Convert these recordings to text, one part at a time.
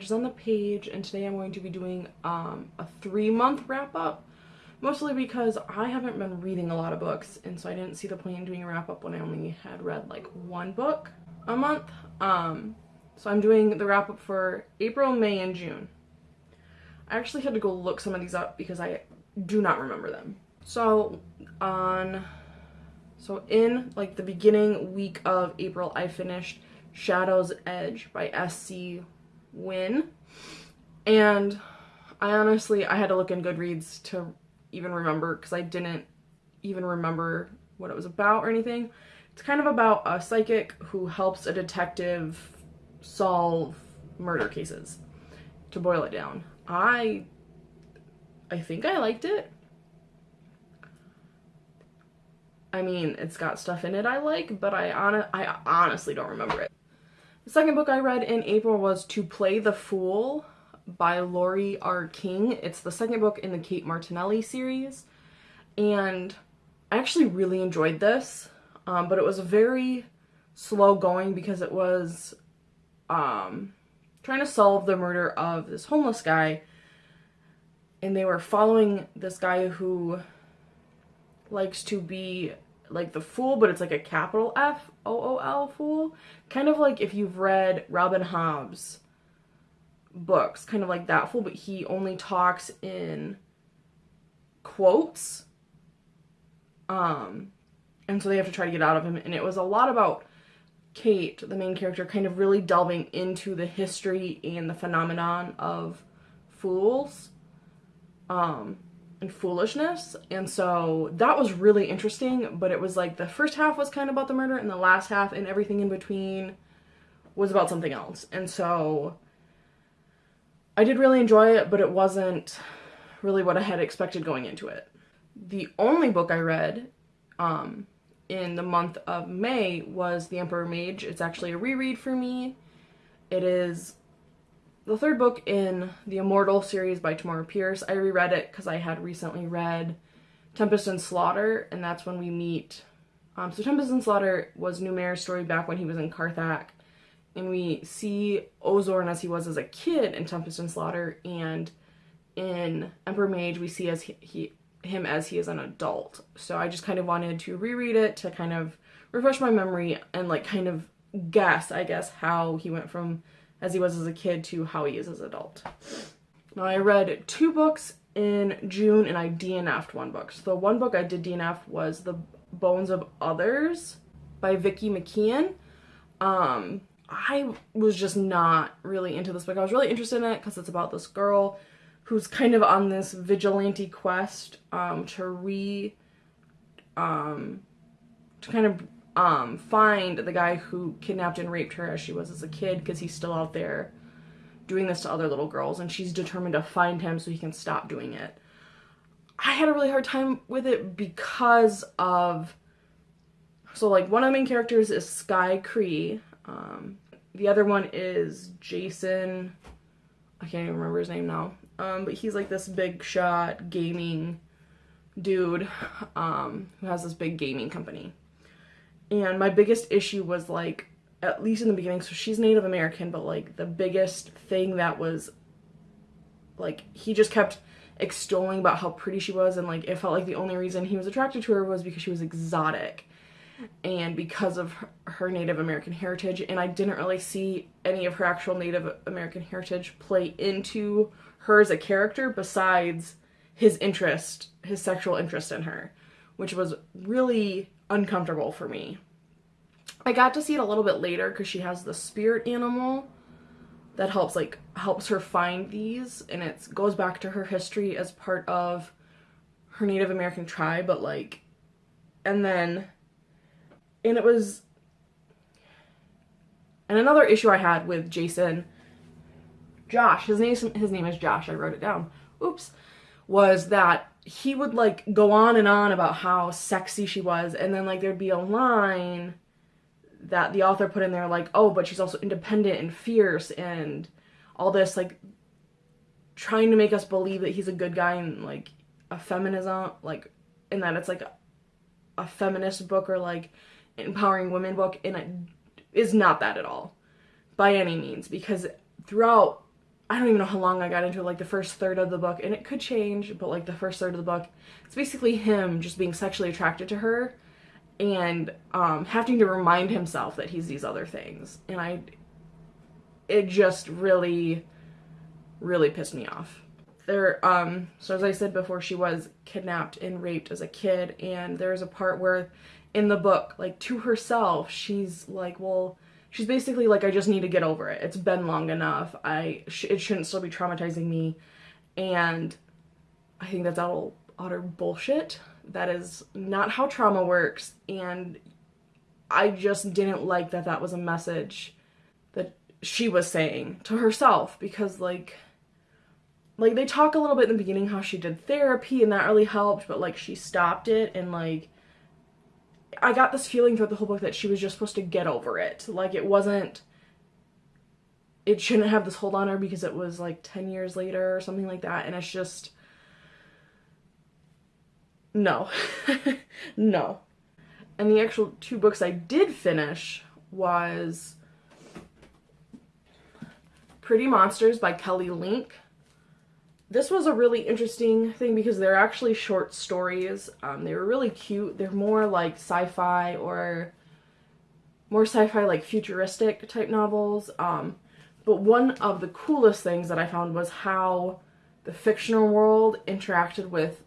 Edges on the Page, and today I'm going to be doing um, a three month wrap up. Mostly because I haven't been reading a lot of books, and so I didn't see the point in doing a wrap up when I only had read like one book a month. Um, so I'm doing the wrap up for April, May, and June. I actually had to go look some of these up because I do not remember them. So on, so in like the beginning week of April, I finished Shadow's Edge by S.C. Wynne. And I honestly, I had to look in Goodreads to even remember because I didn't even remember what it was about or anything. It's kind of about a psychic who helps a detective solve murder cases. To boil it down, I I think I liked it. I mean, it's got stuff in it I like, but I on I honestly don't remember it. The second book I read in April was To Play the Fool by Laurie R. King. It's the second book in the Kate Martinelli series, and I actually really enjoyed this, um, but it was very slow going because it was um, trying to solve the murder of this homeless guy, and they were following this guy who likes to be like the fool, but it's like a capital F O O L fool. Kind of like if you've read Robin Hobb's books, kind of like that fool, but he only talks in quotes. Um, and so they have to try to get out of him. And it was a lot about Kate, the main character, kind of really delving into the history and the phenomenon of fools. Um, and foolishness. And so that was really interesting, but it was like the first half was kind of about the murder and the last half and everything in between was about something else. And so I did really enjoy it, but it wasn't really what I had expected going into it. The only book I read um, in the month of May was The Emperor Mage. It's actually a reread for me. It is the third book in the Immortal series by Tamora Pierce. I reread it because I had recently read Tempest and Slaughter, and that's when we meet. Um, so Tempest and Slaughter was Numair's story back when he was in Carthak, and we see Ozorne as he was as a kid in Tempest and Slaughter, and in Emperor Mage we see as he, he him as he is an adult. So I just kind of wanted to reread it to kind of refresh my memory and like kind of guess, I guess, how he went from as he was as a kid to how he is as an adult. Now I read two books in June and I DNF'd one book. So the one book I did DNF was The Bones of Others by Vicki McKeon. Um, I was just not really into this book. I was really interested in it because it's about this girl who's kind of on this vigilante quest um, to re um, to kind of um, find the guy who kidnapped and raped her as she was as a kid because he's still out there doing this to other little girls and she's determined to find him so he can stop doing it. I had a really hard time with it because of so like one of the main characters is Sky Cree. Um, the other one is Jason. I can't even remember his name now. Um, but he's like this big shot gaming dude um, who has this big gaming company. And my biggest issue was like, at least in the beginning, so she's Native American, but like the biggest thing that was like, he just kept extolling about how pretty she was and like it felt like the only reason he was attracted to her was because she was exotic and because of her Native American heritage and I didn't really see any of her actual Native American heritage play into her as a character besides his interest, his sexual interest in her, which was really uncomfortable for me. I got to see it a little bit later because she has the spirit animal that helps like helps her find these and it goes back to her history as part of her Native American tribe but like and then and it was and another issue I had with Jason Josh his name his name is Josh I wrote it down oops was that he would like go on and on about how sexy she was and then like there'd be a line that the author put in there like oh but she's also independent and fierce and all this like trying to make us believe that he's a good guy and like a feminism like and that it's like a, a feminist book or like empowering women book and it is not that at all by any means because throughout I don't even know how long I got into it, like the first third of the book, and it could change, but like the first third of the book, it's basically him just being sexually attracted to her and um, having to remind himself that he's these other things. And I, it just really, really pissed me off. There, um, so as I said before, she was kidnapped and raped as a kid, and there's a part where in the book, like to herself, she's like, well, she's basically like, I just need to get over it. It's been long enough. I sh- it shouldn't still be traumatizing me, and I think that's all utter bullshit. That is not how trauma works, and I just didn't like that that was a message that she was saying to herself because like like they talk a little bit in the beginning how she did therapy and that really helped but like she stopped it and like I got this feeling throughout the whole book that she was just supposed to get over it. Like it wasn't it shouldn't have this hold on her because it was like 10 years later or something like that and it's just no. no. And the actual two books I did finish was Pretty Monsters by Kelly Link this was a really interesting thing because they're actually short stories. Um, they were really cute. They're more like sci-fi or more sci-fi like futuristic type novels. Um, but one of the coolest things that I found was how the fictional world interacted with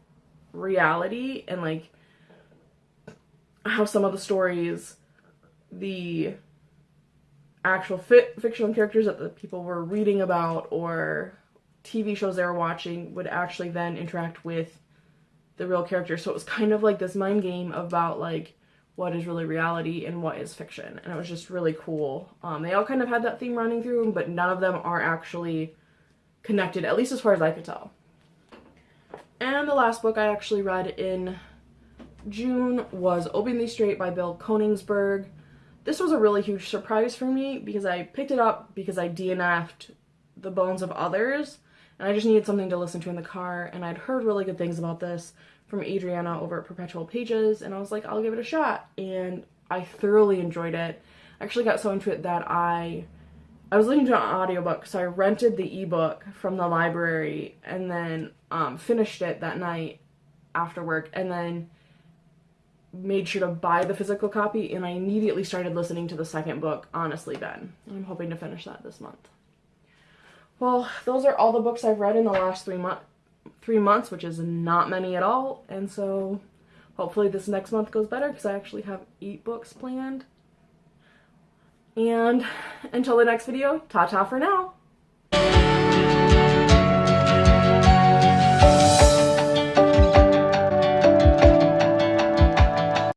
reality and like how some of the stories, the actual fi fictional characters that the people were reading about or TV shows they were watching would actually then interact with the real character. So it was kind of like this mind game about like what is really reality and what is fiction. And it was just really cool. Um, they all kind of had that theme running through them, but none of them are actually connected, at least as far as I could tell. And the last book I actually read in June was Openly Straight by Bill Konigsberg. This was a really huge surprise for me because I picked it up because I DNF'd The Bones of Others and I just needed something to listen to in the car and I'd heard really good things about this from Adriana over at Perpetual Pages and I was like I'll give it a shot and I thoroughly enjoyed it. I actually got so into it that I I was listening to an audiobook so I rented the ebook from the library and then um, finished it that night after work and then made sure to buy the physical copy and I immediately started listening to the second book, Honestly Ben. I'm hoping to finish that this month. Well, those are all the books I've read in the last three, mo three months, which is not many at all. And so hopefully this next month goes better because I actually have eight books planned. And until the next video, ta-ta for now.